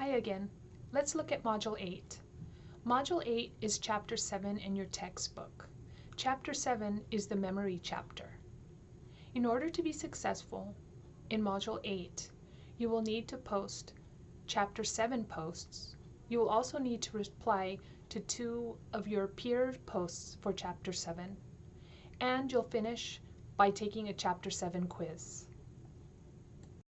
Hi again. Let's look at Module 8. Module 8 is Chapter 7 in your textbook. Chapter 7 is the memory chapter. In order to be successful in Module 8, you will need to post Chapter 7 posts. You will also need to reply to two of your peer posts for Chapter 7. And you'll finish by taking a Chapter 7 quiz.